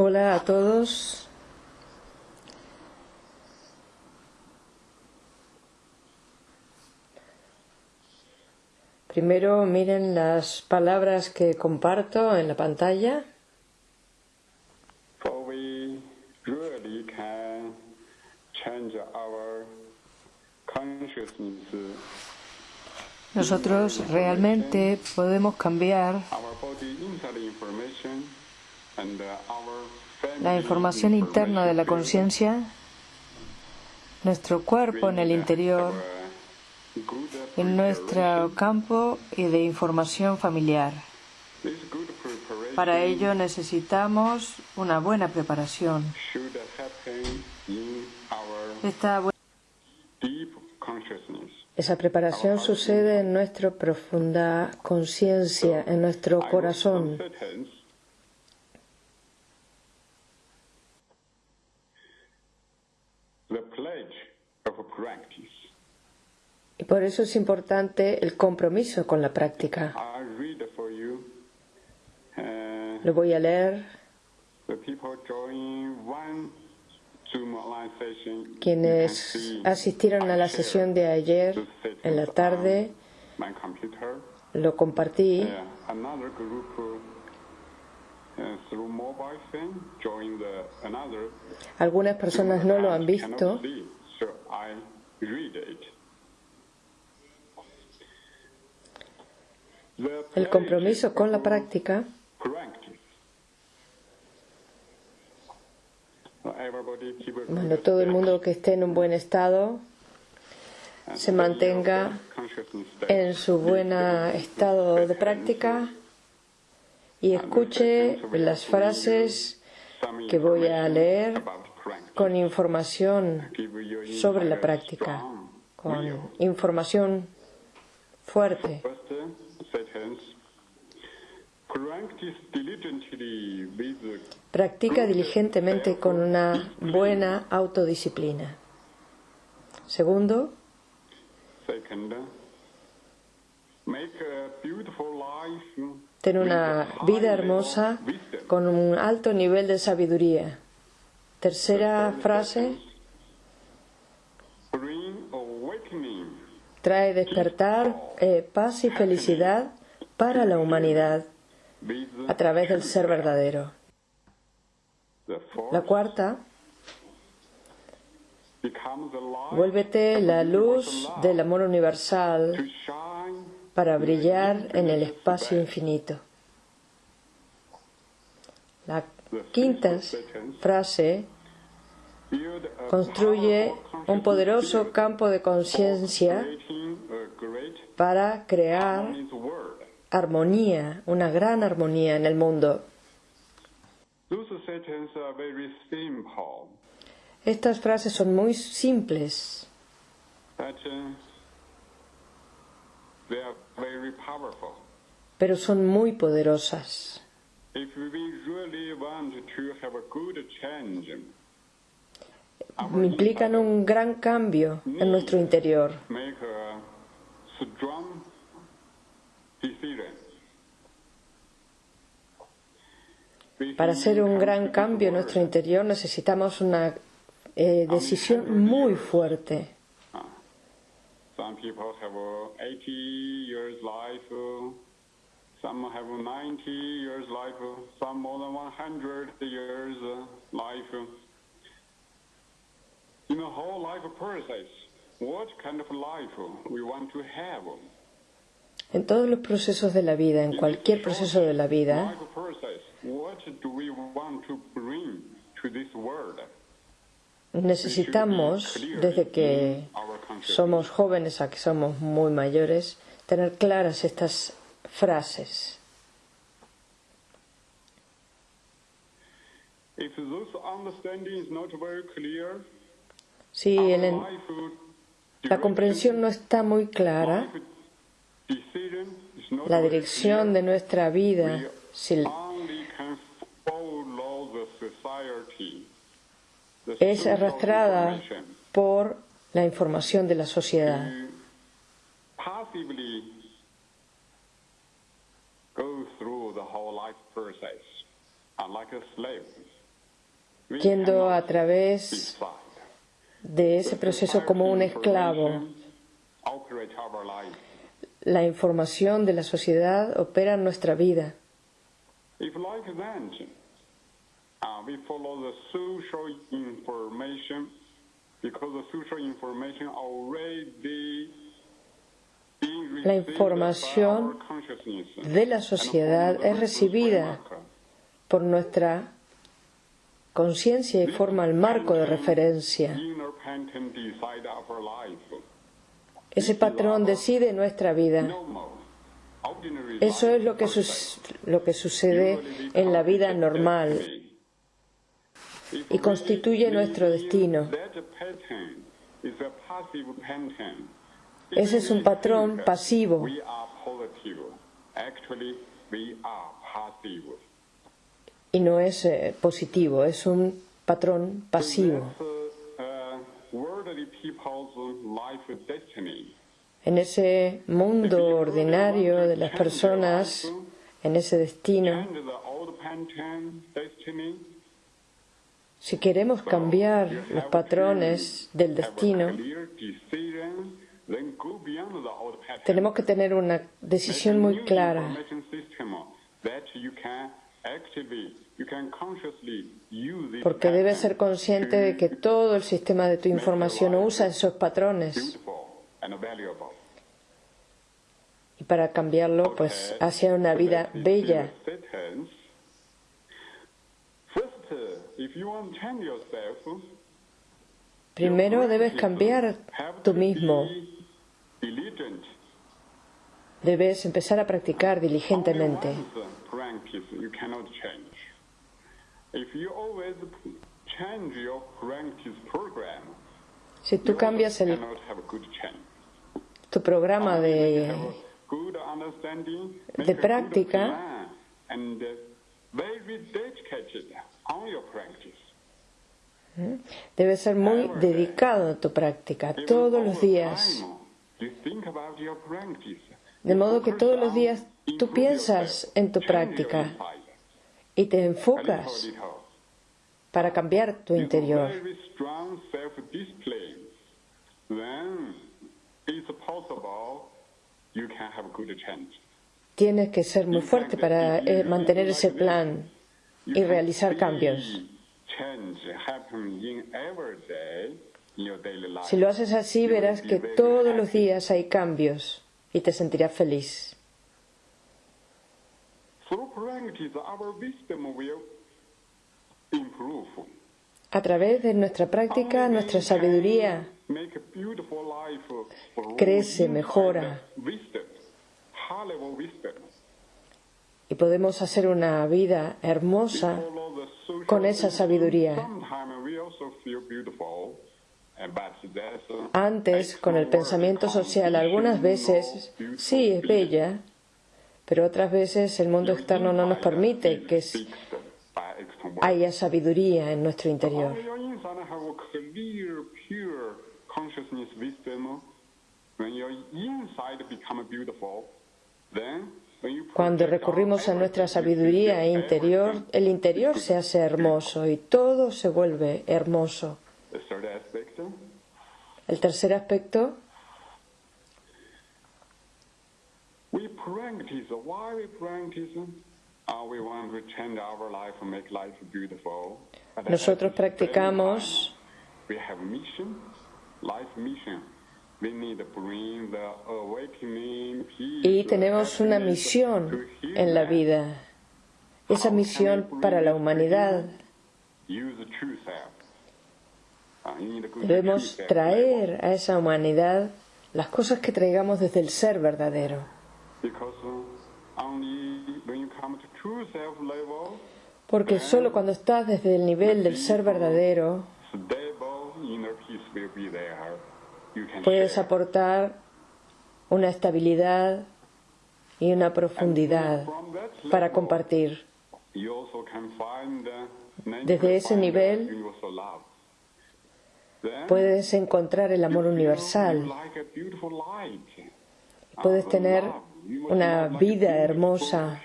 Hola a todos. Primero miren las palabras que comparto en la pantalla. For we really can change our consciousness, Nosotros realmente podemos cambiar la información interna de la conciencia, nuestro cuerpo en el interior, en nuestro campo y de información familiar. Para ello necesitamos una buena preparación. Esta. Esa preparación sucede en nuestra profunda conciencia, en nuestro corazón. wrote some sentence. The pledge of practice. Y por eso es importante el compromiso con la práctica. Uh, Lo voy a leer. Quienes asistieron a la sesión de ayer en la tarde, lo compartí. Uh, uh, Algunas personas no lo han visto. cannot see, so I read it. The El compromiso con la práctica Bueno, todo el mundo que esté en un buen estado se mantenga en su buen estado de práctica y escuche las frases que voy a leer con información sobre la práctica, con información fuerte. Practica diligentemente con una buena autodisciplina. Segundo, ten una vida hermosa con un alto nivel de sabiduría. Tercera frase, Bring awakening. Trae despertar, eh, paz y felicidad para la humanidad a través del ser verdadero. La cuarta, vuélvete la luz del amor universal para brillar en el espacio infinito. La quinta frase construye un poderoso campo de conciencia para crear armonía, una gran armonía en el mundo. Estas frases son muy simples, pero son muy poderosas. If we really want to have a good change, Implican un gran cambio en nuestro interior. Para hacer un gran cambio en nuestro interior necesitamos una eh, decisión muy fuerte. Some people have 80 years life, some have 90 years life, some more than 100 years life. In the whole life process, what kind of life we want to have? En todos los procesos de la vida, en cualquier proceso de la vida, this necesitamos, desde que somos jóvenes a que somos muy mayores, tener claras estas frases. If those understanding is not very clear, Si el la comprensión no está muy clara, la dirección de nuestra vida, si es arrastrada por la información de la sociedad. yendo a través de ese proceso como un esclavo. La información de la sociedad opera en nuestra vida. Uh, La información de la sociedad es recibida por nuestra conciencia y forma el marco de referencia. Ese patrón decide nuestra vida. Eso es lo que, lo sucede en la vida normal y constituye nuestro destino. Ese es un patrón pasivo. Y no es eh, positivo, es un patrón pasivo. En ese mundo ordinario de las personas, en ese destino, si queremos cambiar los patrones del destino, tenemos que tener una decisión muy clara, Porque debes ser consciente de que todo el sistema de tu información usa esos patrones. y para cambiarlo pues hacia una vida bella. Uh, Primero debes cambiar tú mismo, debes empezar a practicar diligentemente. You cannot change. If you always change your practice program, Si tú you cambias el, cannot have a good change. tu programa de, de práctica, uh, practice. debes ser muy dedicado a tu práctica todos los días. De modo que todos los días tú piensas en tu práctica y te enfocas para cambiar tu interior. Tienes que ser muy fuerte para eh, mantener ese plan y realizar cambios. Si lo haces así, verás que todos los días hay cambios y te sentirás feliz. Through practice, our wisdom will improve. A través de nuestra práctica, nuestra sabiduría crece, mejora. Y podemos hacer una vida hermosa con esa sabiduría. Antes, con el pensamiento social, algunas veces sí es bella, pero otras veces el mundo externo no nos permite que haya sabiduría en nuestro interior. Cuando recurrimos a nuestra sabiduría interior, el interior se hace hermoso y todo se vuelve hermoso. El tercer aspecto, we practice. Why we practice? Uh, we want to change our life and make life beautiful. But at nosotros practicamos time, We have mission, life mission. We need to bring the awakening peace, y tenemos una misión en la vida. Esa misión para la humanidad to debemos traer a esa humanidad las cosas que traigamos desde el ser verdadero. Uh, Porque solo cuando estás desde el nivel del ser verdadero puedes aportar una estabilidad y una profundidad para compartir. Desde ese nivel, Puedes encontrar el amor universal. Puedes tener una vida hermosa.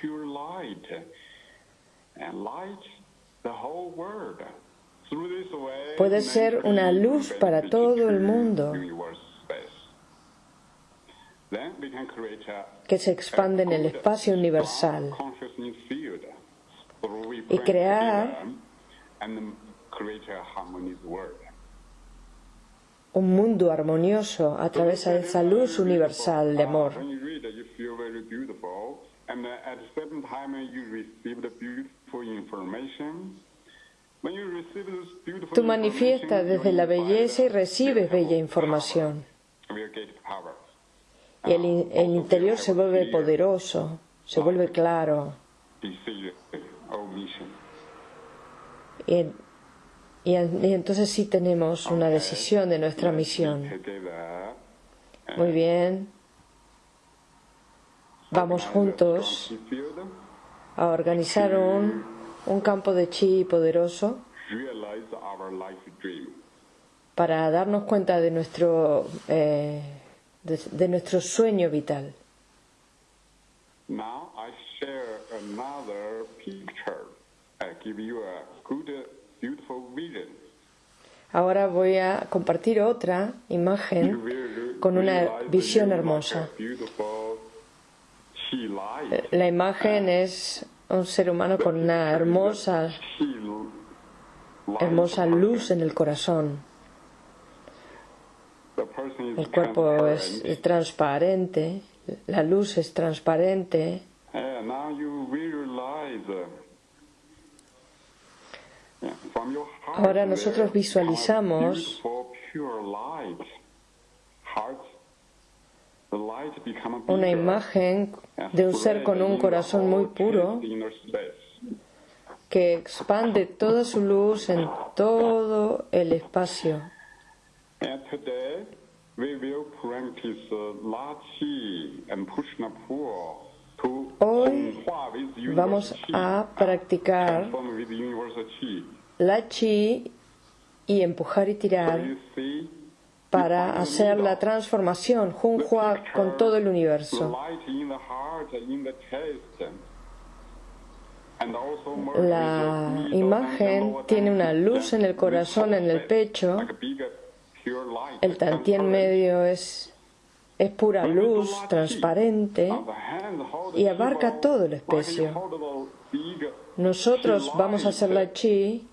Puede ser una luz para todo el mundo que se expande en el espacio universal y crear un mundo armonioso a través de esa luz universal de amor. Tú manifiestas desde la belleza y recibes bella información. Y el, interior se vuelve poderoso, se vuelve claro. Y, y, entonces sí tenemos una decisión de nuestra misión. Muy bien. Vamos juntos a organizar un, un campo de chi poderoso para darnos cuenta de nuestro eh, de, de, nuestro sueño vital. Now I share another picture. I give you a good. Ahora voy a compartir otra imagen con una visión hermosa. La imagen es un ser humano con una hermosa, hermosa luz en el corazón. El cuerpo es, transparente, la luz es transparente. Ahora nosotros visualizamos una imagen de un ser con un corazón muy puro que expande toda su luz en todo el espacio. Hoy vamos a practicar la chi y empujar y tirar para hacer la transformación Junhua con todo el universo. La imagen tiene una luz en el corazón, en el pecho. El tantien medio es, es pura luz, transparente, y abarca todo el espacio. Nosotros vamos a hacer la chi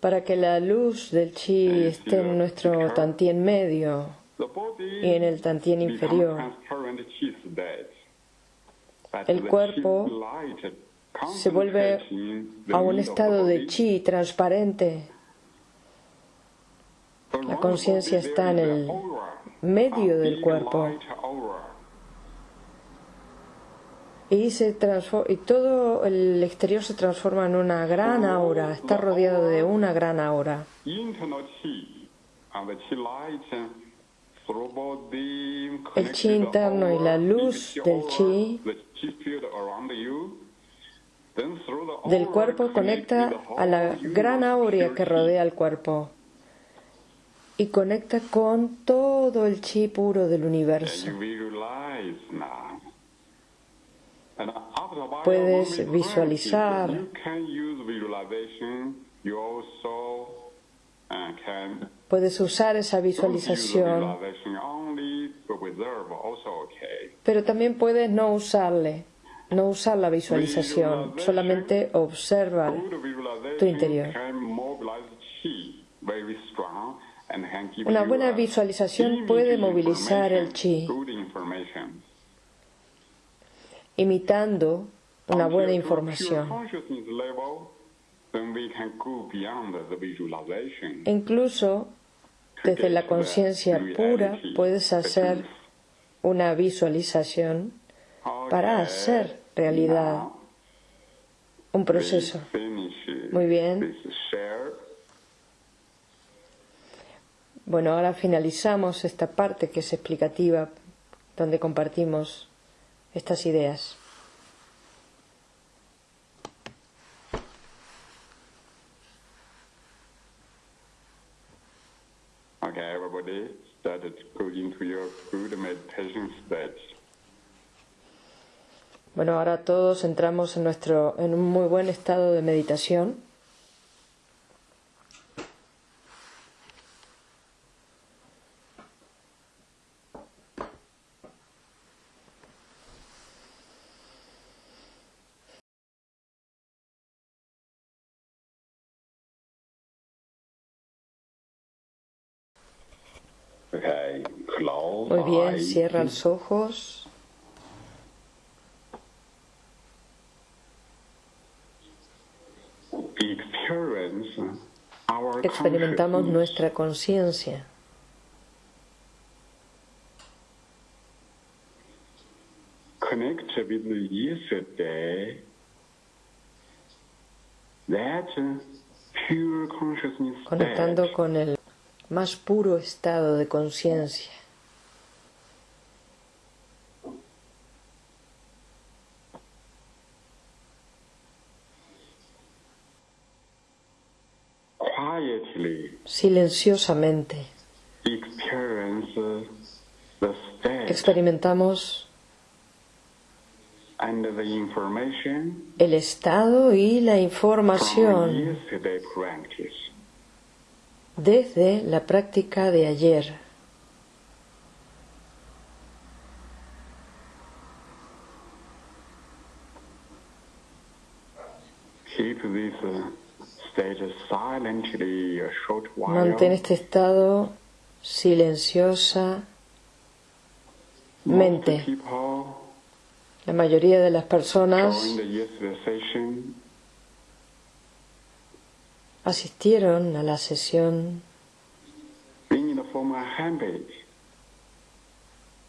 para que la luz del chi esté en nuestro tantien medio y en el tantien inferior. El cuerpo se vuelve a un estado de chi transparente. La conciencia está en el medio del cuerpo. Y, se y todo el exterior se transforma en una gran aura, está rodeado de una gran aura. El chi interno y la luz del chi del cuerpo conecta a la gran aura que rodea el cuerpo y conecta con todo el chi puro del universo. Puedes visualizar Puedes usar esa visualización, pero también puedes no usarle, no usar la visualización, solamente observar tu interior. Una buena visualización puede movilizar el chi imitando una buena información. Incluso desde la conciencia pura puedes hacer una visualización para hacer realidad un proceso. Muy bien. Bueno, ahora finalizamos esta parte que es explicativa, donde compartimos estas ideas. Okay, everybody started meditation. Bueno, ahora todos entramos en nuestro en un muy buen estado de meditación. Muy bien, cierra los ojos. Experimentamos nuestra conciencia. Conectando con el más puro estado de conciencia. Silenciosamente experimentamos el estado y la información desde la práctica de ayer. Mantén este estado silenciosa mente. La mayoría de las personas asistieron a la sesión.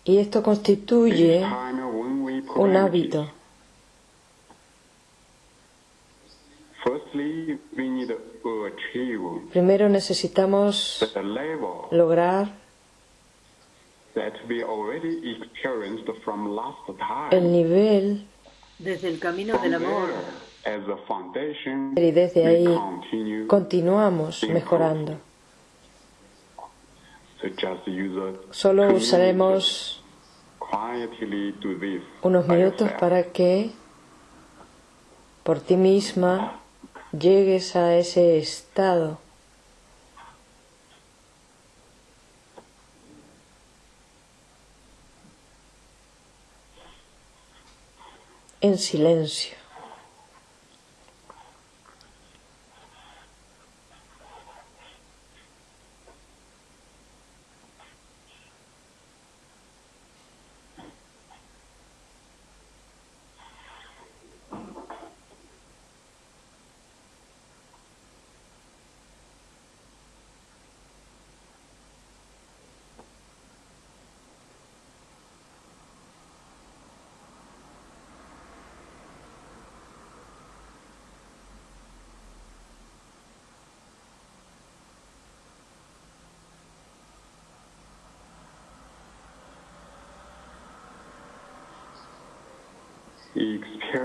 Y esto constituye un hábito. Primero necesitamos lograr el nivel desde el camino del amor. y desde ahí continuamos mejorando. Solo usaremos unos minutos para que por ti misma llegues a ese estado. en silencio.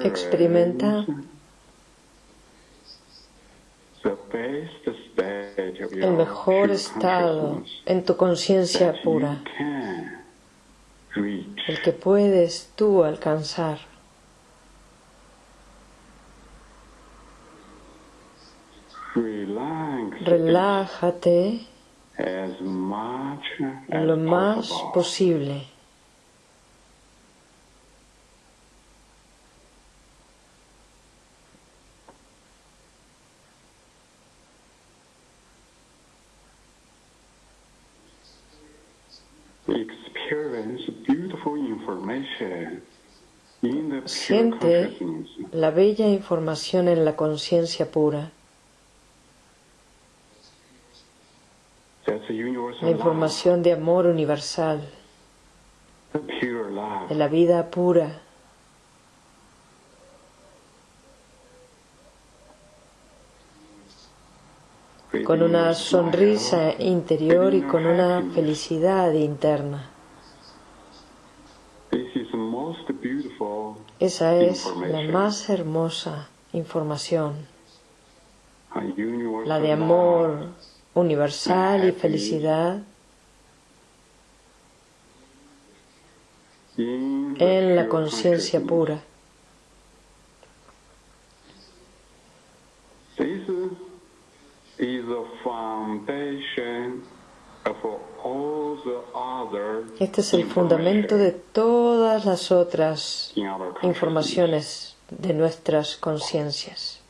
Experimenta el mejor estado en tu conciencia pura, el que puedes tú alcanzar. Relájate lo más posible. Siente la bella información en la conciencia pura. La información de amor universal, de la vida pura. con una sonrisa interior y con una felicidad interna. Esa es la más hermosa información, la de amor universal y felicidad. En la conciencia pura. Este es el fundamento de todas las otras informaciones de nuestras conciencias.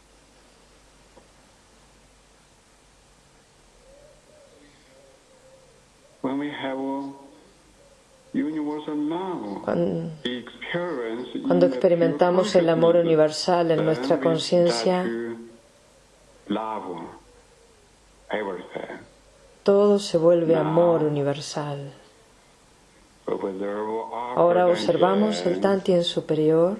Cuando, experimentamos el amor universal en nuestra conciencia, start to love everything. Todo se vuelve amor universal. Ahora observamos el Tantien superior,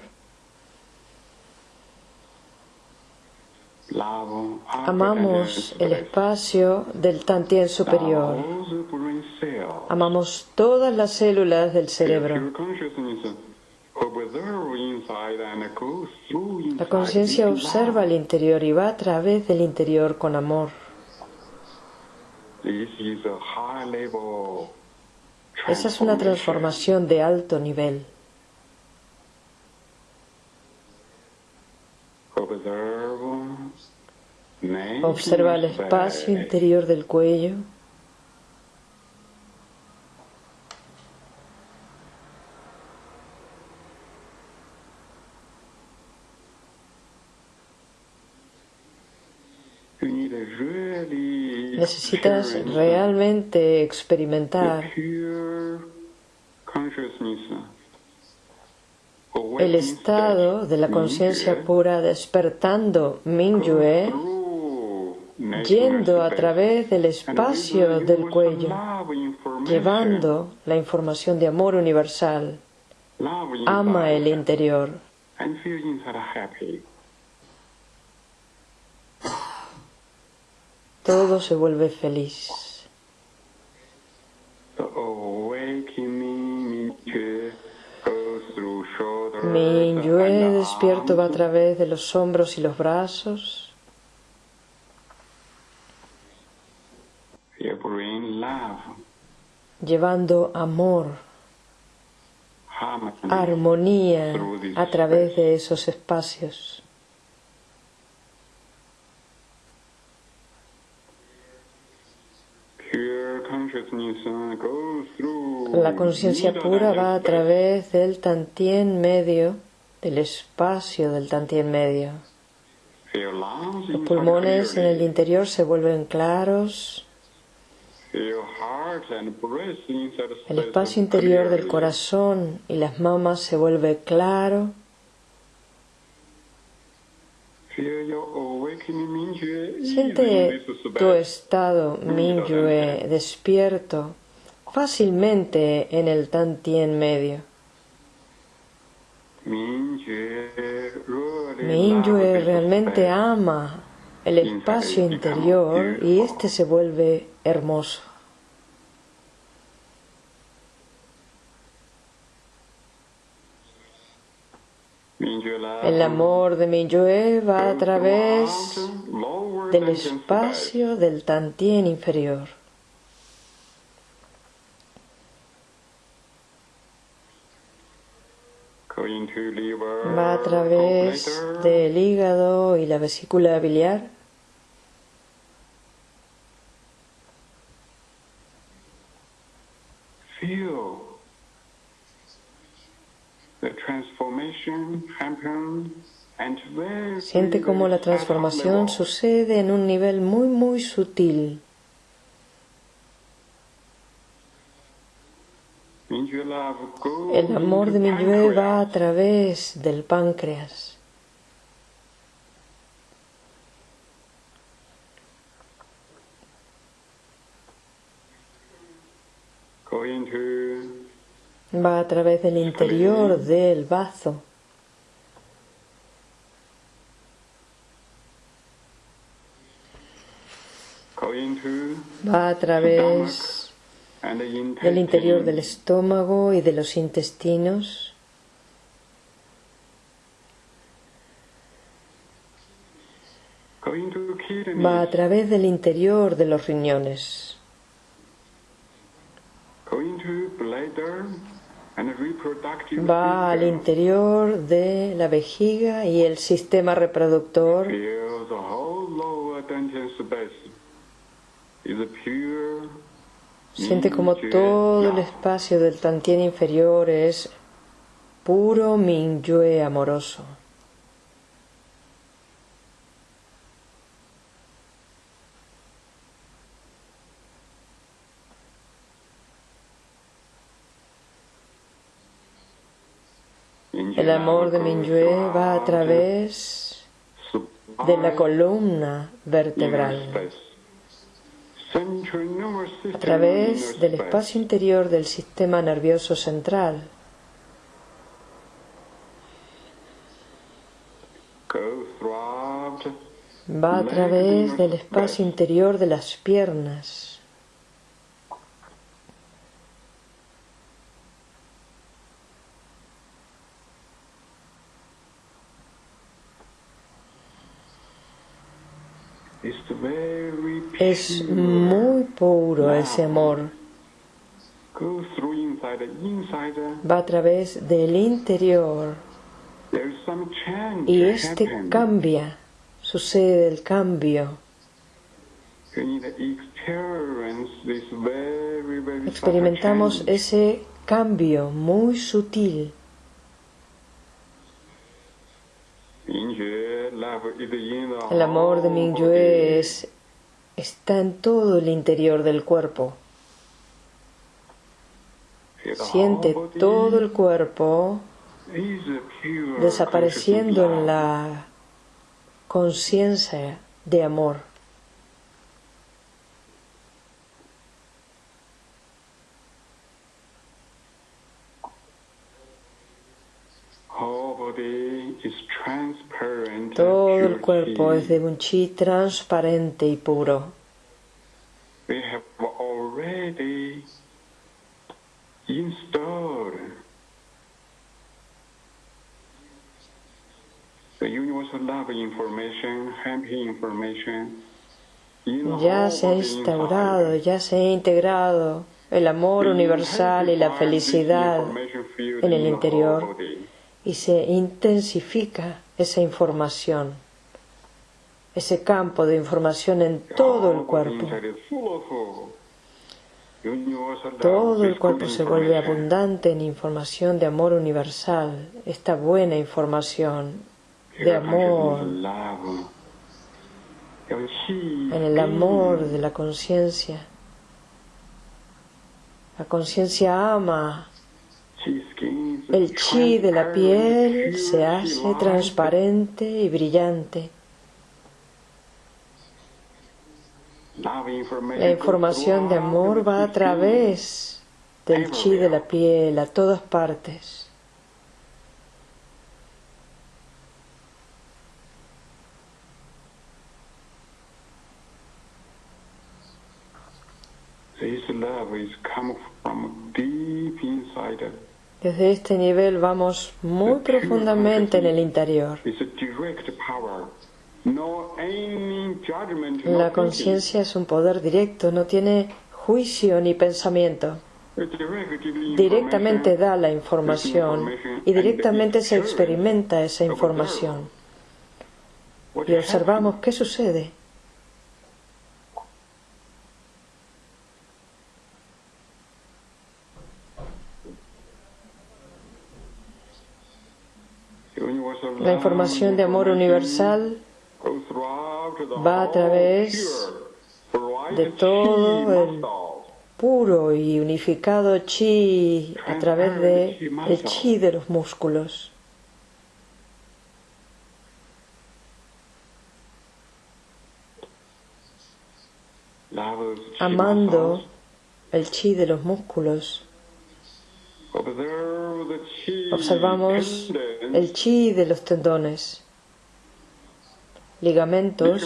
amamos el espacio del Tantien superior, amamos todas las células del cerebro. La conciencia observa el interior y va a través del interior con amor. This is a high level Esa es una transformación de alto nivel. Observa el espacio space. interior del cuello. You need to really Necesitas realmente experimentar el estado de la conciencia pura despertando Mingyue yendo a través del espacio del cuello, llevando la información de amor universal. Ama el interior. and feel inside happy. Todo se vuelve feliz. Mingyue and despierto va a través de los hombros y los brazos. Llevando amor, armonía a través de esos espacios. pure consciousness uh, goes through La conciencia pura va a través del tantien medio, del espacio del tantien medio. Los pulmones en el interior se vuelven claros. El espacio interior del corazón y las mamas se vuelve claro. Siente tu estado Mingyue despierto fácilmente en el tantien medio. This realmente ama el espacio interior y este se vuelve hermoso. El amor de Mingyue va a través del espacio del tantien inferior. Va a través del hígado y la vesícula biliar. feel the transformation happen and very Siente cómo la transformación sucede en un nivel muy muy sutil. El amor de into Mingyue va a través del páncreas. Going to Va a través del interior del bazo. Va a través del interior del estómago y de los intestinos. Va a través del interior de los riñones. Va al interior de la vejiga y el sistema reproductor. Siente como todo el espacio del Tantien inferior es puro Mingyue amoroso. El amor de Mingyue va a través de la columna vertebral, a través del espacio interior del sistema nervioso central. Va a través del espacio interior de las piernas. Es muy puro ese amor. Va a través del interior y este cambia, sucede el cambio. Experimentamos ese cambio muy sutil. El amor de Mingyue es, está en todo el interior del cuerpo. Siente todo el cuerpo desapareciendo en la conciencia de amor. Todo el cuerpo es de un chi transparente y puro. Ya se ha instaurado, ya se ha integrado el amor universal y la felicidad en el interior y se intensifica esa información, ese campo de información en todo el cuerpo. Todo el cuerpo se vuelve abundante en información de amor universal, esta buena información de amor, en el amor de la conciencia. La conciencia ama el chi de la piel se hace transparente y brillante. La información de amor va a través del chi de la piel a todas partes. Desde este nivel vamos muy profundamente en el interior. La conciencia es un poder directo, no tiene juicio ni pensamiento. Directamente da la información y directamente se experimenta esa información. Y observamos qué sucede. La información de amor universal va a través de todo el puro y unificado chi a través de el chi de los músculos. Amando el chi de los músculos Observamos el chi de los tendones, ligamentos,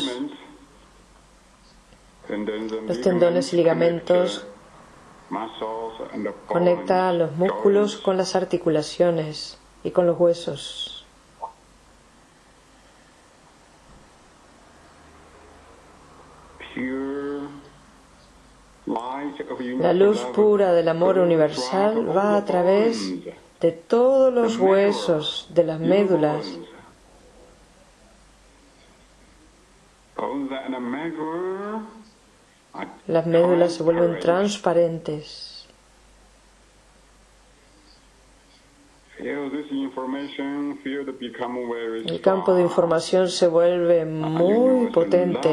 los tendones y ligamentos conectan los músculos con las articulaciones y con los huesos. La luz pura del amor universal va a través de todos los huesos de las médulas. Las médulas se vuelven transparentes. El campo de información se vuelve muy potente.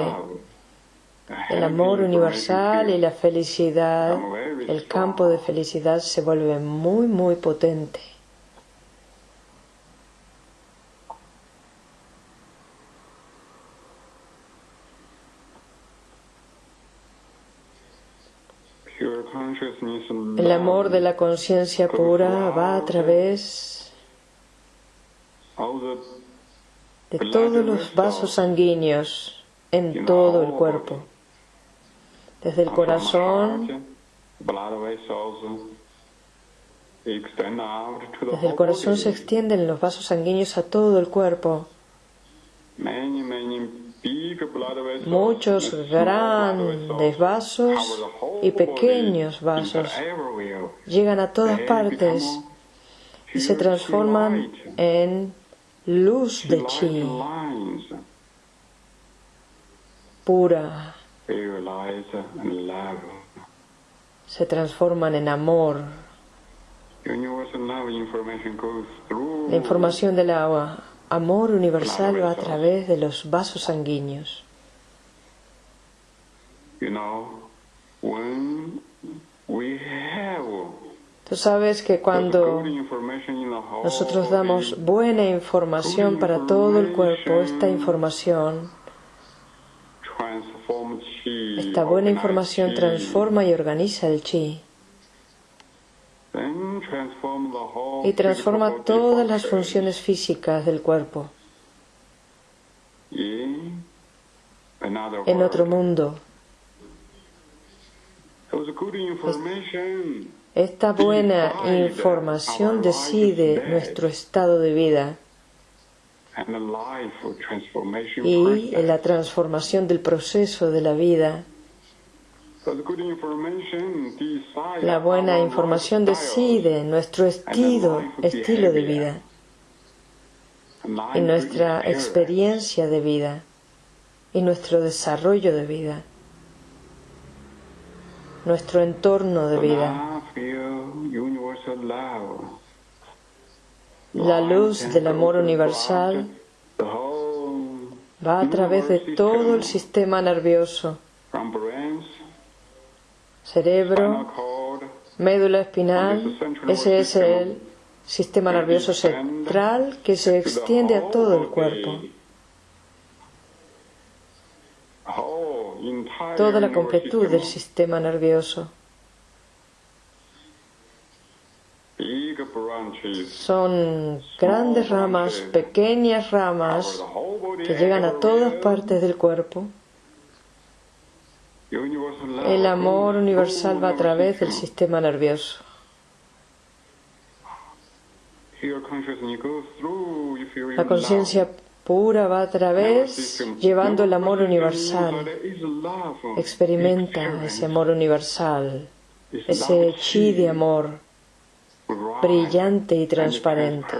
El amor universal y la felicidad, el campo de felicidad se vuelve muy, muy potente. El amor de la conciencia pura va a través de todos los vasos sanguíneos en todo el cuerpo, desde el corazón, desde el corazón se extienden los vasos sanguíneos a todo el cuerpo. Muchos grandes vasos y pequeños vasos llegan a todas partes y se transforman en luz de chi pura. Se transforman en amor. La información del agua, amor universal va a través de los vasos sanguíneos. Tú sabes que cuando nosotros damos buena información para todo el cuerpo, esta información, esta buena información transforma y organiza el chi. Y transforma todas las funciones físicas del cuerpo. En otro mundo. Esta buena información decide nuestro estado de vida y en la transformación del proceso de la vida. La buena información decide nuestro estilo, estilo de vida. Y nuestra experiencia de vida. Y nuestro desarrollo de vida, nuestro entorno de vida. La luz del amor universal va a través de todo el sistema nervioso, cerebro, médula espinal, ese es el sistema nervioso central que se extiende a todo el cuerpo. Toda la completud del sistema nervioso. Son grandes ramas, pequeñas ramas que llegan a todas partes del cuerpo. El amor universal va a través del sistema nervioso. La conciencia pura va a través llevando el amor universal. Experimenta ese amor universal, ese chi de amor brillante y transparente.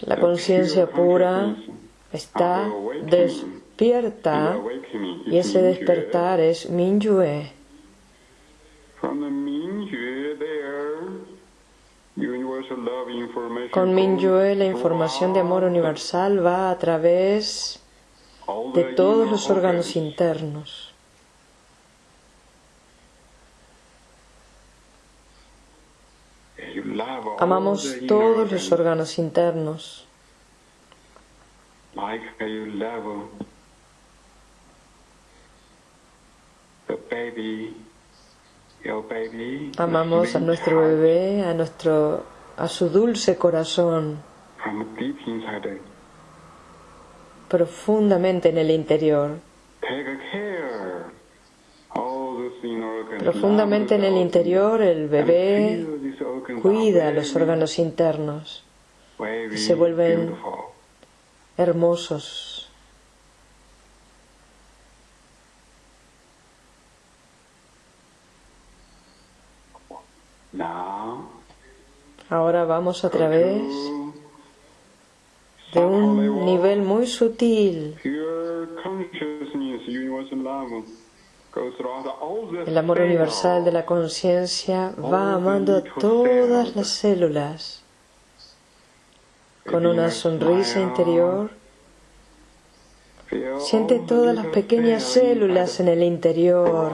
La conciencia pura está despierta y ese despertar es Minyue. Con Minyue la información de amor universal va a través de todos los órganos internos. Amamos todos los órganos internos. Amamos a nuestro bebé, a nuestro a su dulce corazón profundamente en el interior. Profundamente en el interior el bebé cuida los órganos internos. Y se vuelven hermosos. Ahora vamos a través de un nivel muy sutil. El amor universal de la conciencia va amando a todas las células con una sonrisa interior. Siente todas las pequeñas células en el interior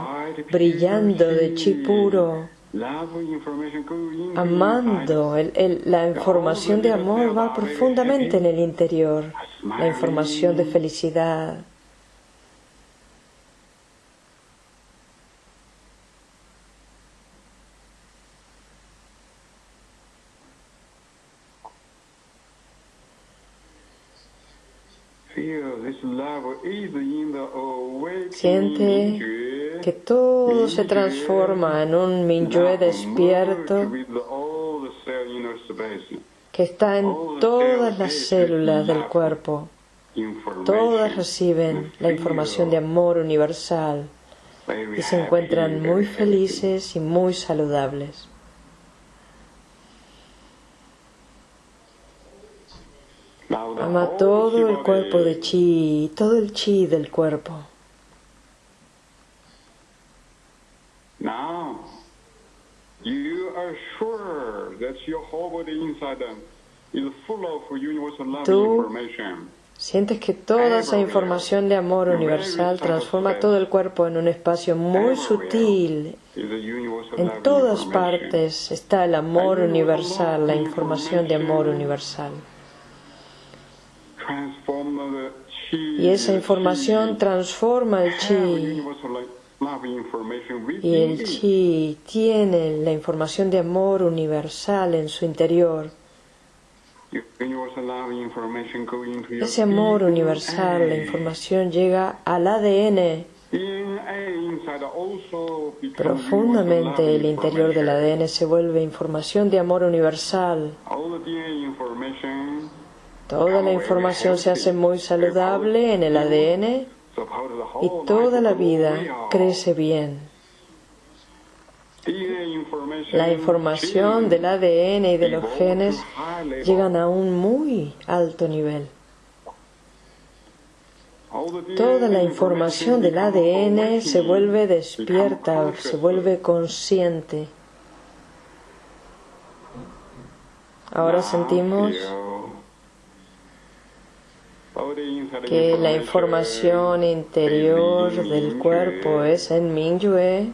brillando de chi puro. Amando, la información de amor va profundamente en el interior, la información de felicidad. Feel this love is in the awakening Siente Mingyue. que todo se transforma en un Minyue despierto que está en todas las células del cuerpo. Todas reciben la información de amor universal y se encuentran muy felices y muy saludables. happy. Now the Ama whole todo el cuerpo de chi, todo el chi del cuerpo. Tú. Sientes que toda esa información de amor universal transforma todo el cuerpo en un espacio muy sutil. En todas partes está el amor universal, la información de amor universal. Y esa información transforma el chi. Y el chi tiene la información de amor universal en su interior. Ese amor universal, la información llega al ADN. Profundamente el interior del. ADN se vuelve información de amor universal. Toda la información se hace muy saludable en el ADN y toda la vida crece bien. La información del ADN y de los genes llegan a un muy alto nivel. Toda la información del ADN se vuelve despierta, se vuelve consciente. Ahora sentimos que la información interior del cuerpo es en Mingyue.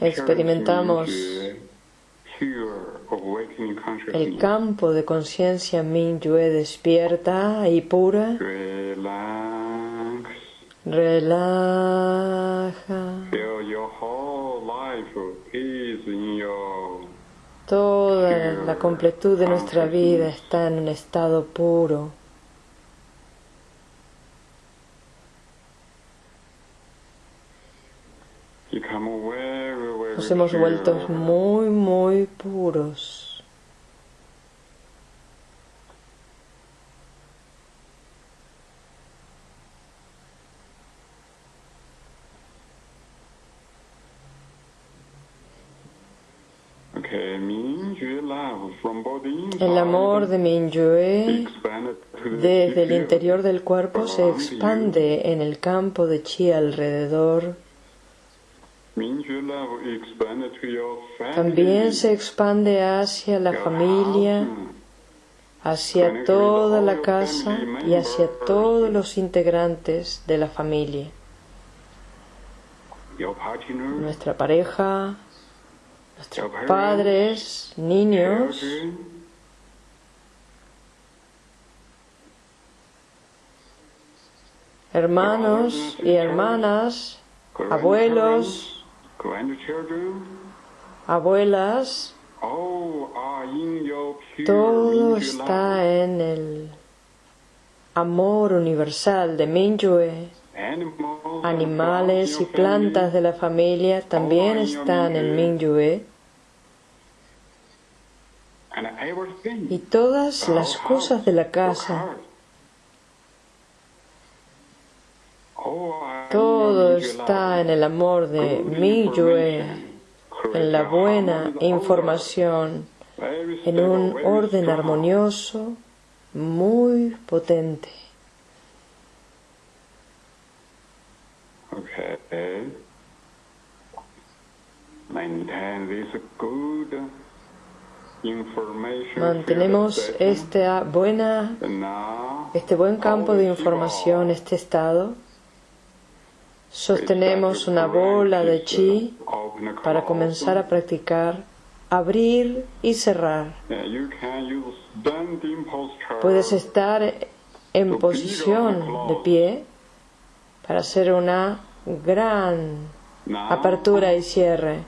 Experimentamos el campo de conciencia Mingyue despierta y pura. Relaja. Toda la completud de nuestra vida está en un estado puro. Nos hemos vuelto muy, muy puros. Okay, Mingyue love from body inside El amor de Mingyue desde el interior del cuerpo se expande en el campo de chi alrededor. También se expande hacia la familia, hacia toda la casa y hacia todos los integrantes de la familia. Nuestra pareja, nuestros padres, niños, hermanos y hermanas, abuelos, abuelas, todo está en el amor universal de Mingyue. Animales y plantas de la familia también están en Mingyue y todas las cosas de la casa, todo está en el amor de mi Yue, en la buena información, en un orden armonioso muy potente. Okay. Maintain this good information Mantenemos esta buena, este buen campo de información, este estado. Sostenemos una bola de chi para comenzar a practicar abrir y cerrar. Puedes estar en posición de pie para hacer una gran apertura y cierre.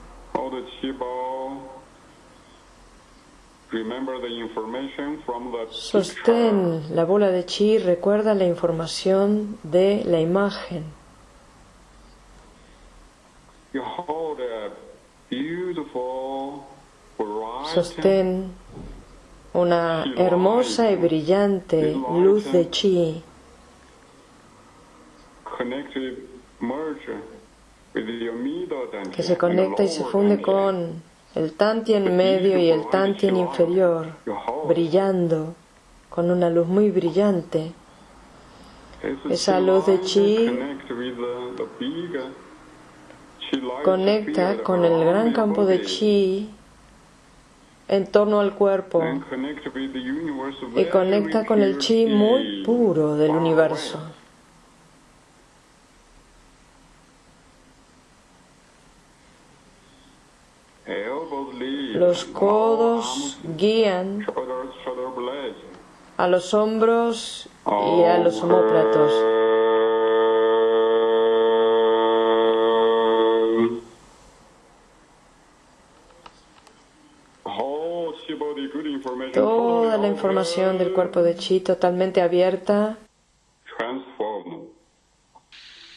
Sostén la bola de chi, recuerda la información de la imagen. Sostén una hermosa y brillante luz de chi connected merge with your middle dantian que se conecta y se funde con el tantien medio y el tantien inferior, brillando con una luz muy brillante. Esa Esa luz de chi Conecta con el gran campo de chi en torno al cuerpo. Y conecta con el chi muy puro del universo. Los codos guían a los hombros y a los omóplatos. Toda la información del cuerpo de chi totalmente abierta Transform.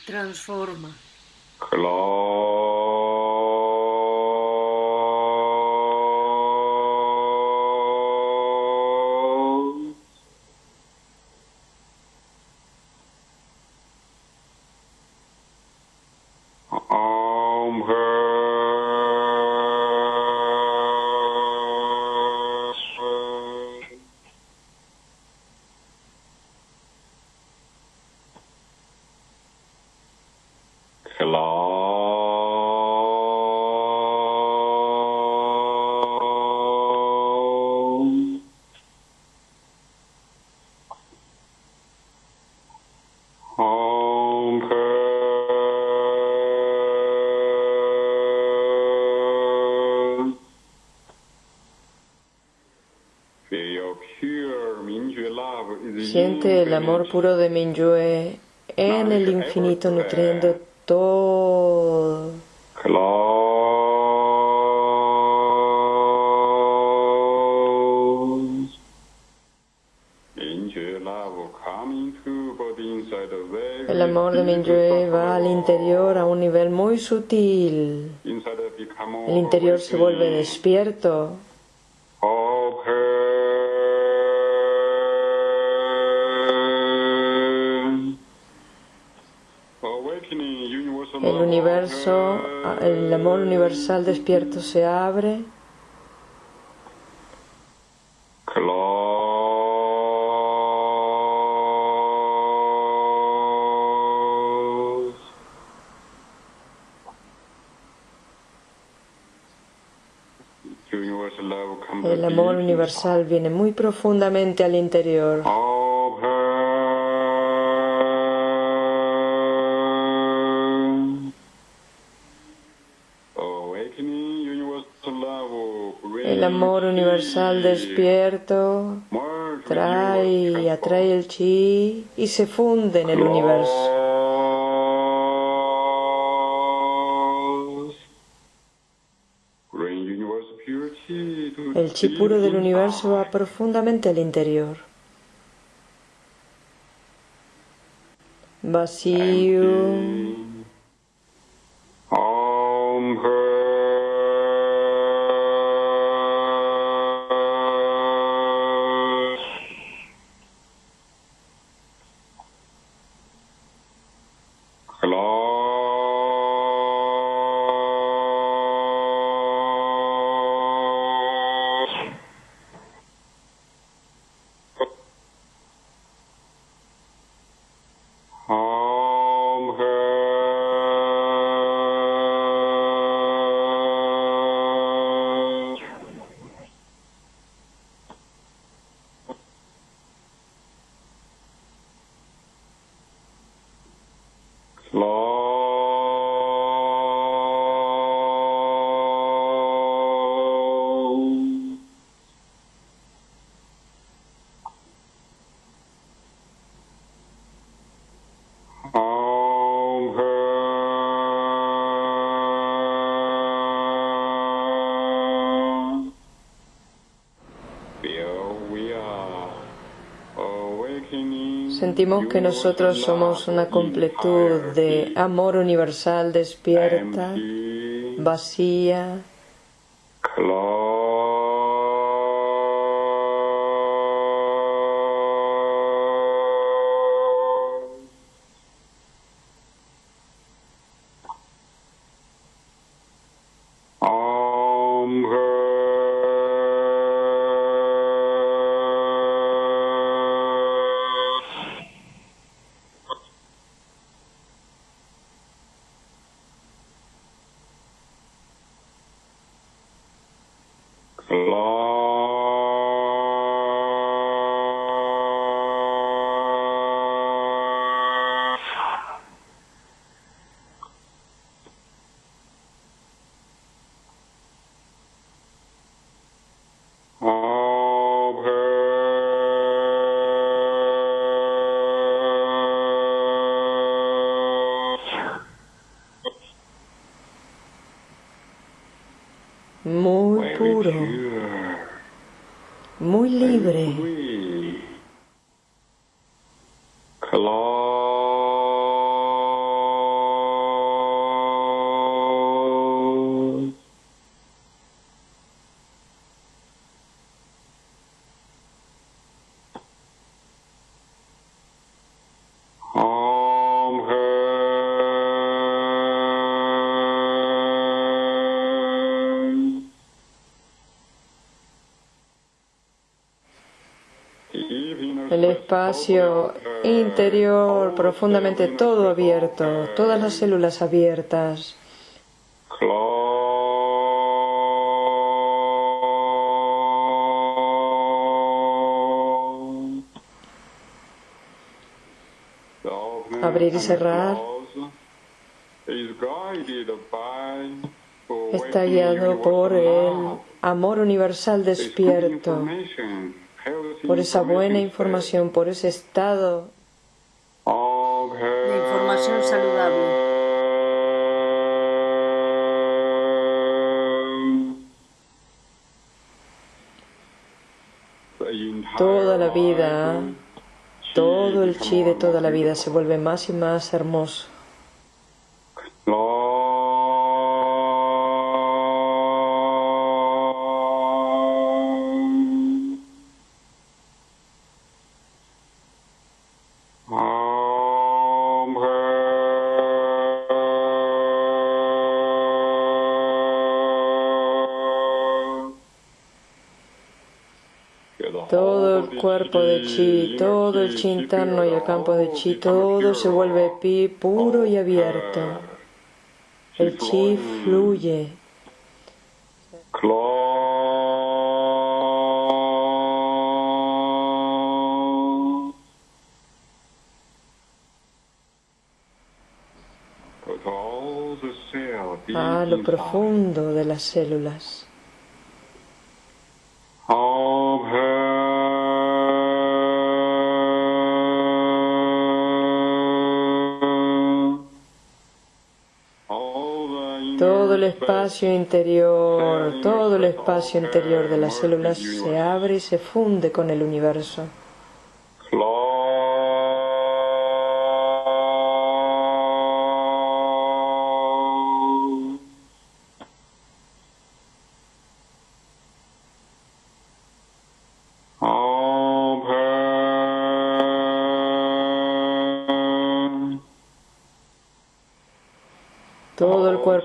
Transforma. Amor puro de Minyue en el infinito nutriendo todo. El amor de Minyue va al interior a un nivel muy sutil. El interior se vuelve despierto. El amor universal despierto se abre. Close. El amor universal viene muy profundamente al interior. El amor universal despierto trae y atrae el chi y se funde en el universo. El chi puro del universo va profundamente al interior. Vacío. Sentimos que nosotros somos una completud de amor universal despierta, vacía, puro, muy libre. Espacio interior profundamente todo abierto, todas las células abiertas. Abrir y cerrar. está guiado por el amor universal despierto, por esa buena información, por ese estado de información saludable. toda la vida, todo el chi de toda la vida se vuelve más y más hermoso. Chi, todo el chi interno y el campo de chi, todo se vuelve pi puro y abierto. El chi fluye. A lo profundo de las células. El espacio interior, todo el espacio interior de las células se abre y se funde con el universo.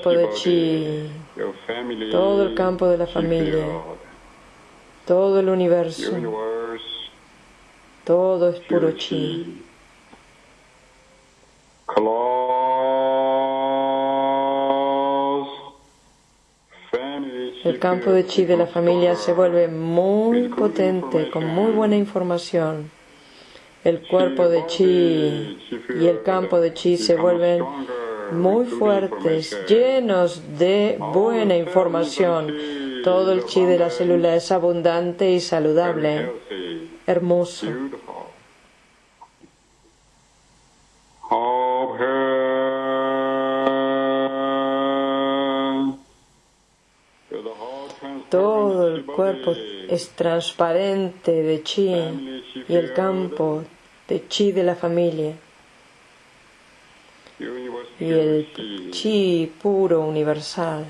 Cuerpo de chi, todo el campo de la familia, todo el universo, todo es puro chi. El campo de chi de la familia se vuelve muy potente, con muy buena información. el cuerpo de chi y el campo de chi se vuelven muy fuertes, llenos de buena información. Todo el chi de la célula es abundante y saludable, hermoso. Todo el cuerpo es transparente de chi y el campo de chi de la familia y el chi puro universal.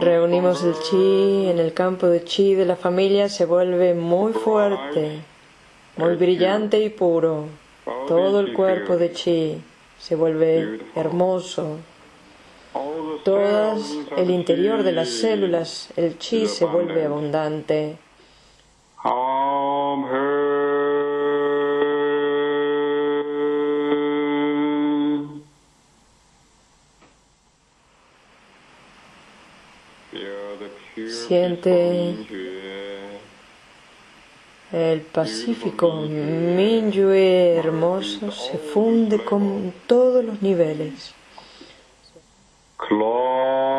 Reunimos el chi en el campo de chi de la familia, se vuelve muy fuerte, muy brillante y puro. Todo el cuerpo de chi se vuelve hermoso. Todo el interior de las células, el chi se vuelve abundante. Siente el Pacífico Minyue hermoso se funde con todos los niveles. claw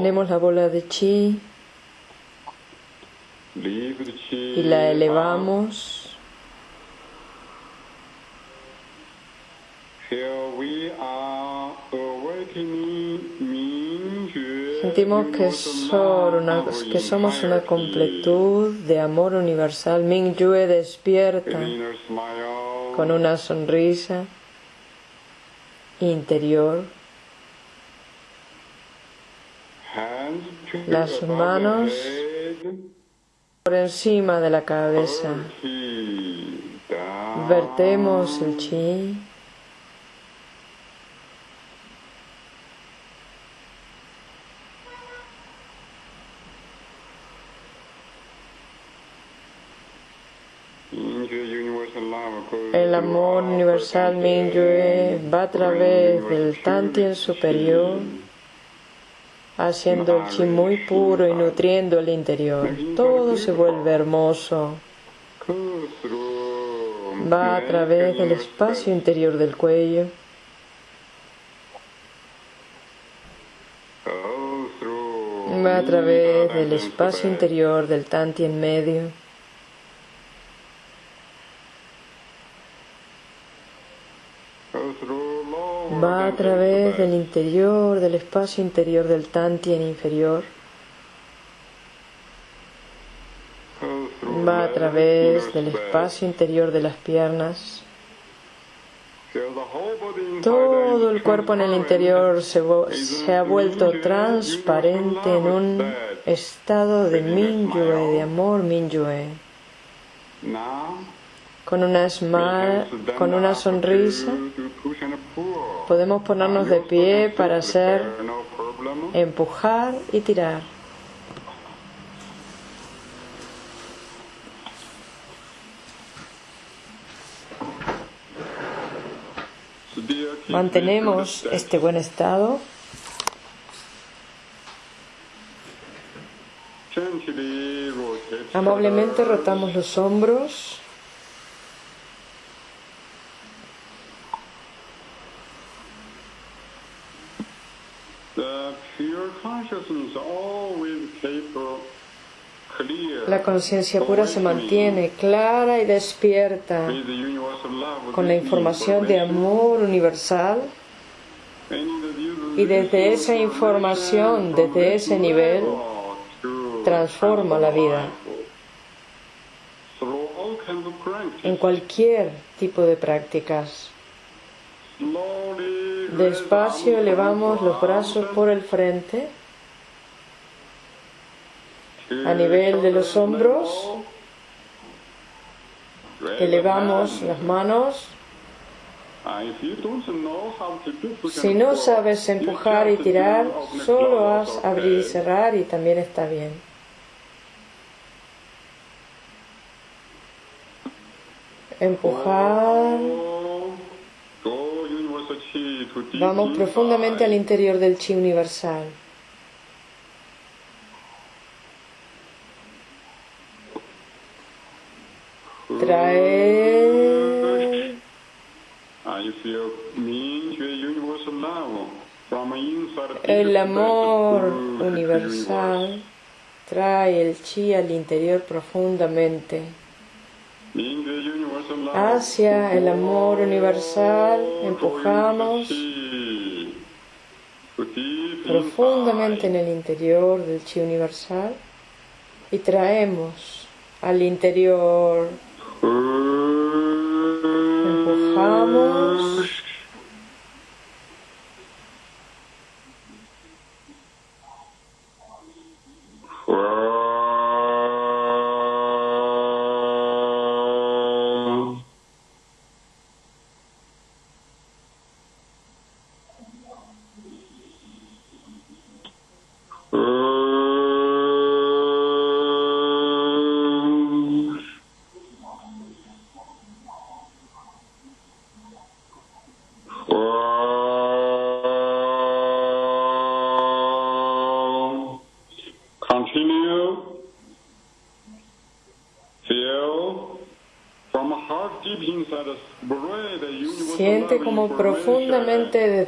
Sostenemos la bola de chi y la elevamos. Sentimos que, que somos una completud de amor universal. Ming Yue despierta con una sonrisa interior. Las manos por encima de la cabeza. Vertemos el chi. El amor universal Mingyue va a través del Tantien superior haciendo el chi muy puro y nutriendo el interior. Todo se vuelve hermoso. Va a través del espacio interior del cuello. Va a través del espacio interior del tanti en medio. Va a través del interior, del espacio interior del Tantien inferior. Va a través del espacio interior de las piernas. Todo el cuerpo en el interior se, se ha vuelto transparente en un estado de Minyue, de amor Minyue. Con una, con una sonrisa podemos ponernos de pie para hacer empujar y tirar. Mantenemos este buen estado. Amablemente rotamos los hombros. clear La conciencia pura se mantiene clara y despierta con la información de amor universal y desde esa información, desde ese nivel, transforma la vida. En cualquier tipo de prácticas. Despacio elevamos los brazos por el frente a nivel de los hombros. Elevamos las manos. Si no sabes empujar y tirar, solo haz abrir y cerrar y también está bien. Empujar. Vamos profundamente al interior del chi universal. Traer el amor universal trae el chi al interior profundamente. Hacia el amor universal empujamos profundamente en el interior del chi universal y traemos al interior. Empujamos.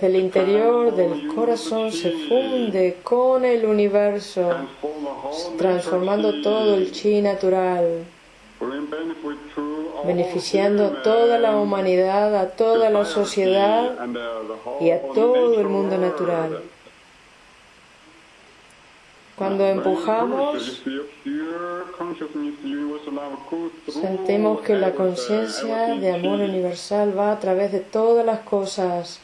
Desde el interior del corazón se funde con el universo, transformando todo el chi natural, beneficiando a toda la humanidad, a toda la sociedad y a todo el mundo natural. Cuando empujamos, sentimos que la conciencia de amor universal va a través de todas las cosas.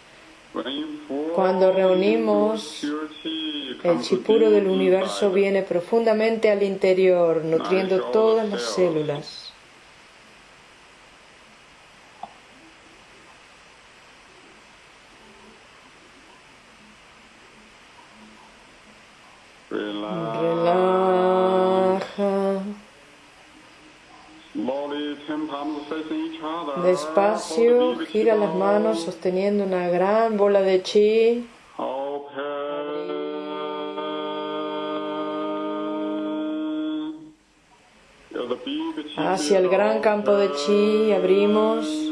Cuando reunimos, el chi puro del universo viene profundamente al interior, nutriendo todas las células. Despacio, gira las manos sosteniendo una gran bola de chi. Hacia el gran campo de chi abrimos.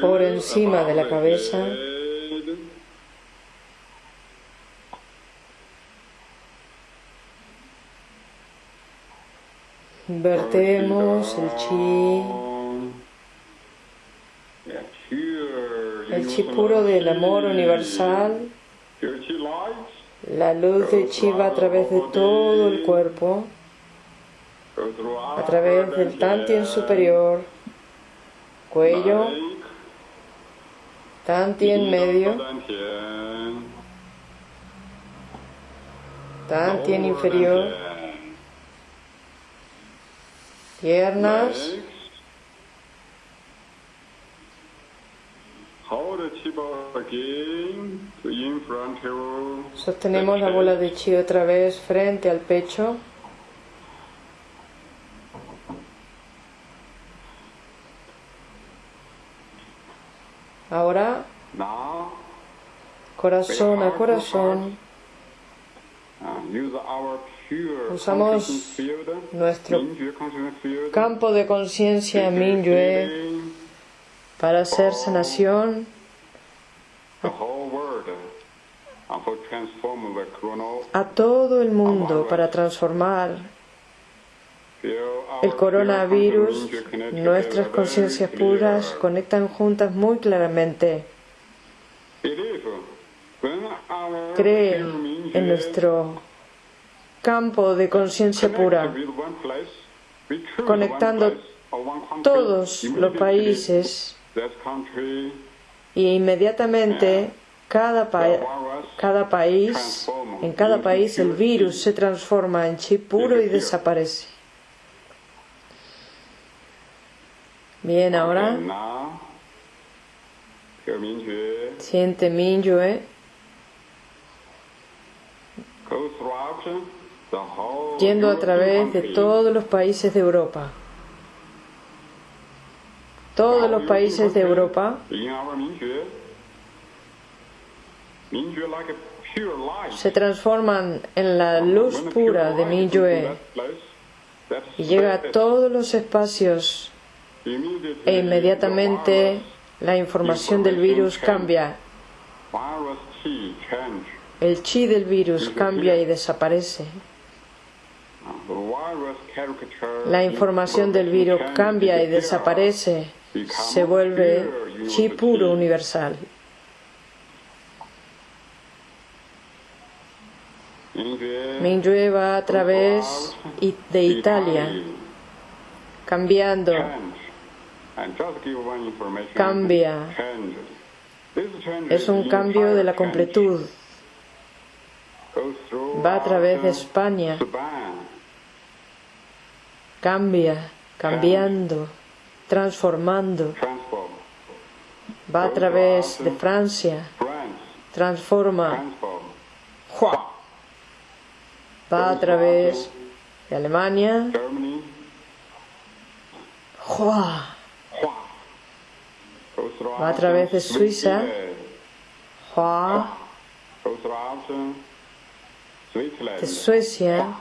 Por encima de la cabeza. Vertemos el chi, el chi puro del amor universal. La luz de chi va a través de todo el cuerpo, a través del tantien superior, cuello, tantien medio, tantien inferior, piernas, Hold the chi ball again to in front of sostenemos la bola de chi otra vez frente al pecho. Ahora, corazón a corazón, pure Usamos nuestro campo de conciencia Minyue para hacer sanación the whole world and for transform the chrono. A todo el mundo para transformar el coronavirus. Nuestras together conciencias puras conectan juntas muy claramente. Our Creen en nuestro campo de conciencia pura, conectando todos los países y inmediatamente cada, pa- cada país, en cada país el virus se transforma en chi puro y desaparece. Bien, ahora. siente Minyue yendo a través de todos los países de Europa. Todos los países de Europa se transforman en la luz pura de Minyue y llega a todos los espacios e inmediatamente la información del virus cambia. El chi del virus cambia y desaparece. La información del virus cambia y desaparece. Se vuelve chi puro universal. Mingyue va a través de Italia, cambiando. Cambia. Es un cambio de la completud. Va a través de España, cambia, cambiando, transformando. transform. Va a través de Francia, transforma. Va a través de Alemania, Va a través de Suiza. De Suecia,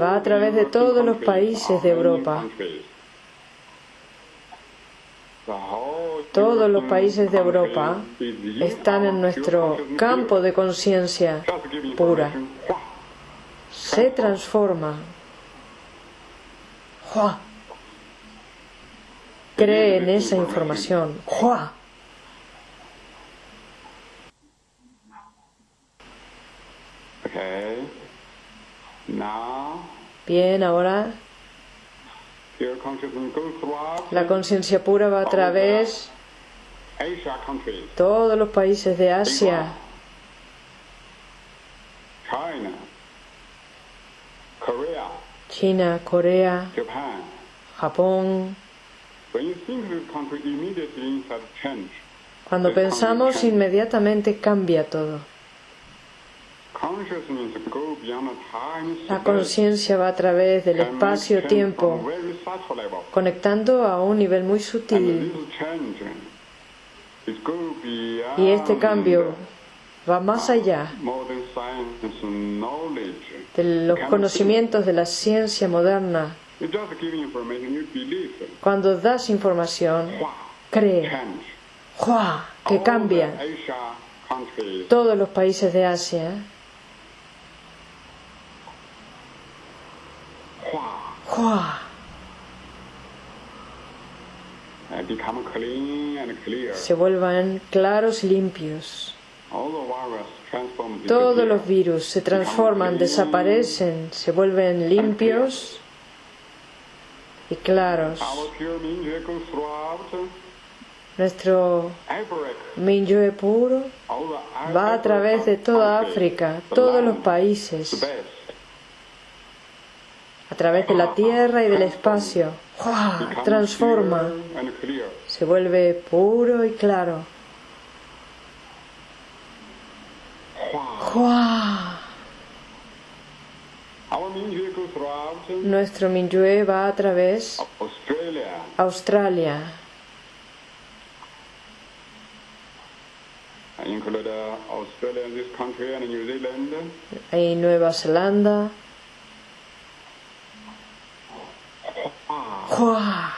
Va a través de todos los países de Europa. Todos los países de Europa están en nuestro campo de conciencia pura. se transforma. ¡Jua! Cree en esa información. ¡Jua! Okay. Now, Bien, ahora la conciencia pura va a través de todos los países de Asia, China, Corea. Japón. Cuando pensamos, inmediatamente cambia todo. La conciencia va a través del espacio-tiempo, conectando a un nivel muy sutil. Y este cambio va más allá de los conocimientos de la ciencia moderna. Cuando das información, cree. ¡Jua! que cambia. Todos los países de Asia, hua, ¡jua! and become clean and clear. Se vuelvan claros y limpios. Todos los virus se transforman, desaparecen, se vuelven limpios y claros. Nuestro Minyue puro va a través de toda África, todos los países. A través de la tierra y del espacio. Transforma, se vuelve puro y claro. Nuestro Minyue va a través Australia, y Nueva Zelanda. ¡Jua!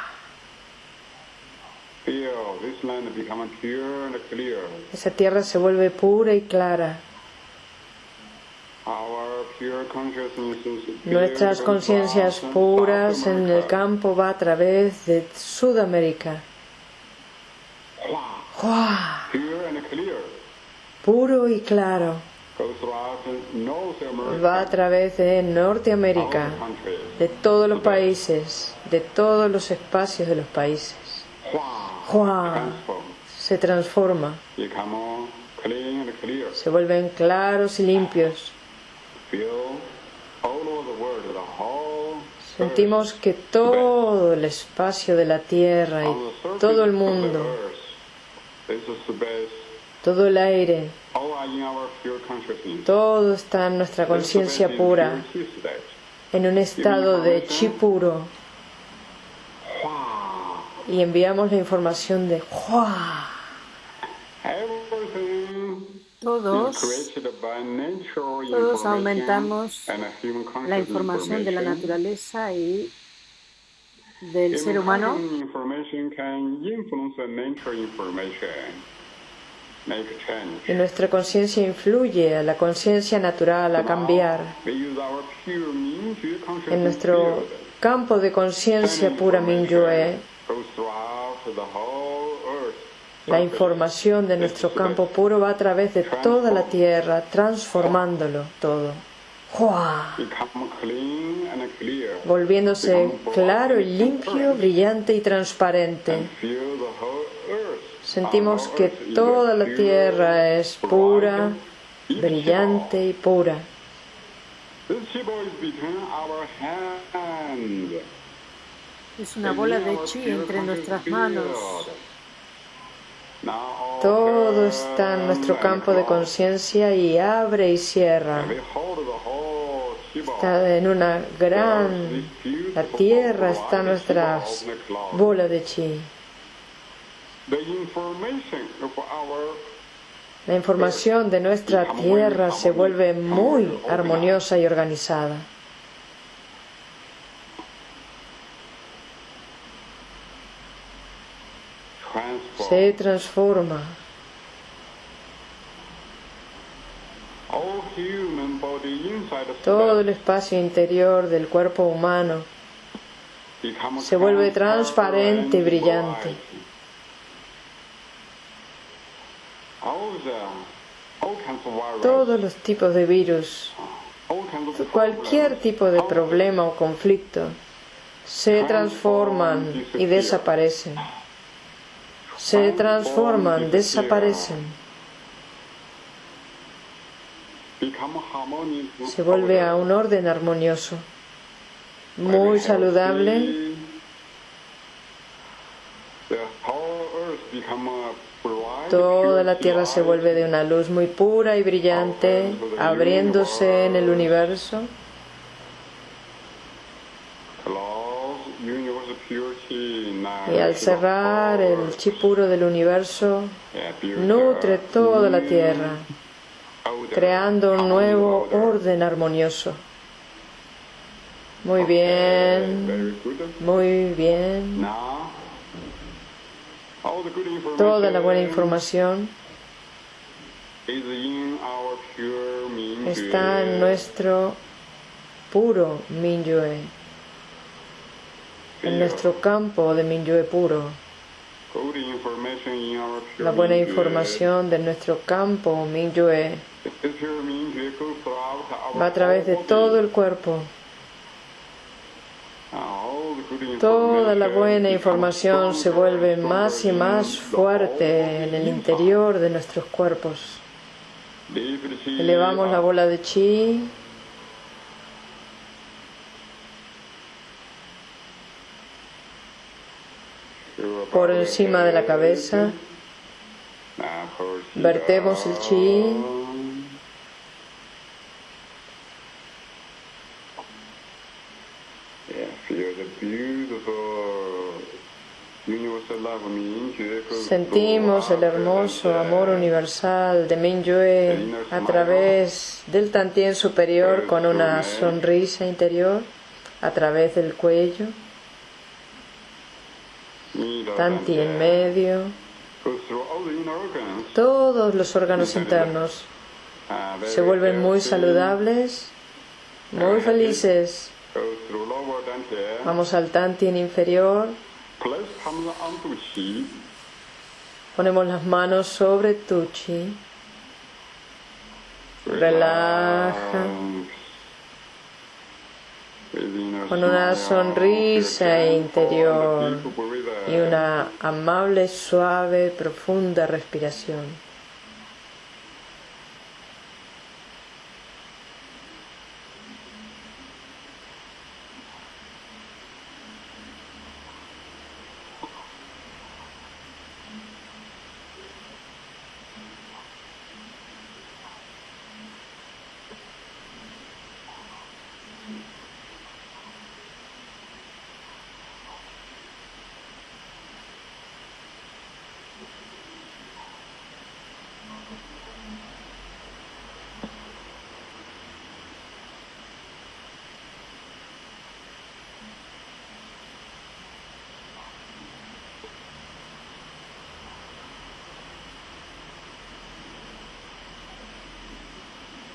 Esa tierra se vuelve pura y clara. Nuestras conciencias puras en el campo va a través de Sudamérica. ¡Jua! Puro y claro. Va a través de Norteamérica, de todos los países, de todos los espacios de los países. ¡Jua! Transform. Se transforma, se vuelven claros y limpios. Sentimos que todo el espacio de la tierra y todo el mundo, todo el aire, todo está en nuestra conciencia pura, en un estado de chi puro. Y enviamos la información de ¡Jua! Everything Todos, is created by nature todos aumentamos la información de la naturaleza y del ser Human humano. Y nuestra conciencia influye a la conciencia natural a cambiar. En nuestro campo de conciencia pura Minyue, la información de nuestro campo puro va a través de toda la tierra, transformándolo todo. ¡Jua! Volviéndose claro y limpio, brillante y transparente. Feel the whole earth. Sentimos que toda la tierra es pura, brillante y pura. Es una bola de chi entre nuestras manos. Todo está en nuestro campo de conciencia y abre y cierra. Está en una gran... La tierra está en nuestra bola de chi. La información de nuestra tierra se vuelve muy armoniosa y organizada. Se transforma. Todo el espacio interior del cuerpo humano se vuelve transparente y brillante. Todos los tipos de virus, cualquier tipo de problema o conflicto, se transforman y desaparecen. Se transforman, desaparecen. Se vuelve a un orden armonioso, muy saludable. Toda la tierra se vuelve de una luz muy pura y brillante, abriéndose en el universo. Y al cerrar el chi puro del universo, nutre toda la tierra, creando un nuevo orden armonioso. Muy bien, muy bien. Toda la buena información está en nuestro puro Minyue, en nuestro campo de Minyue puro. la buena información de nuestro campo our va a través de todo el cuerpo. Toda la buena información se vuelve más y más fuerte en el interior de nuestros cuerpos. Elevamos la bola de chi por encima de la cabeza. Vertemos el chi. Yeah, feel the beautiful universal love Mingyue goes Sentimos el hermoso amor universal de Mingyue a través del tantien superior con una sonrisa interior, a través del cuello, tantien medio, organs. todos los órganos internos se vuelven muy saludables, muy felices. Vamos al tantien inferior, ponemos las manos sobre tu chi, relaja. con una sonrisa interior y una amable, suave, profunda respiración.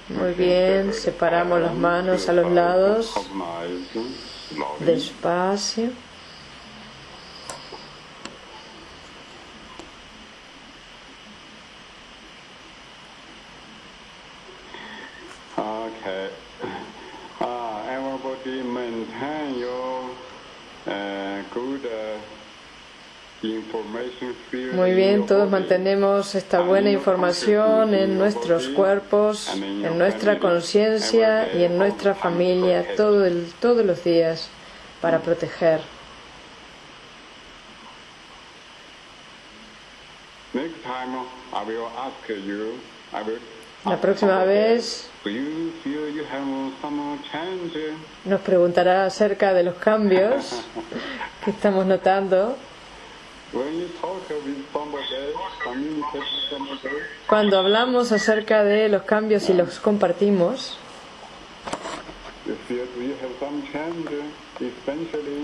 Muy bien, separamos las manos a los lados, despacio. Okay. Uh, everybody maintain your uh, good uh, information field Muy body. mantenemos esta buena información en nuestros cuerpos, en nuestra conciencia y en nuestra familia todo el- todos los días para proteger. La próxima vez nos preguntará acerca de los cambios que estamos notando Cuando hablamos acerca de los cambios y los compartimos.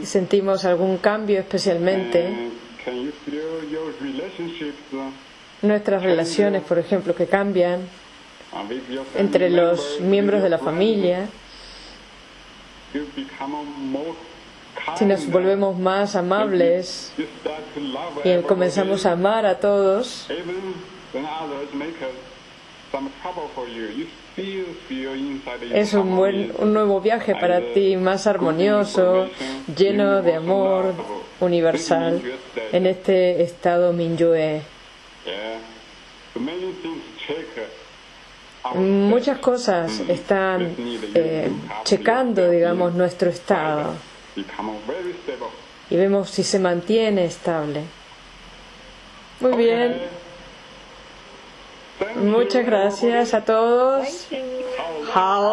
sentimos algún cambio especialmente, nuestras relaciones, por ejemplo, que cambian entre los miembros de la familia, si nos volvemos más amables y comenzamos a amar a todos, es un, buen, un nuevo viaje para ti, más armonioso, lleno de amor universal en este estado Minyue. Muchas cosas están eh, checando, digamos, nuestro estado. Y vemos si se mantiene estable. Muy bien, muchas gracias a todos. Hala.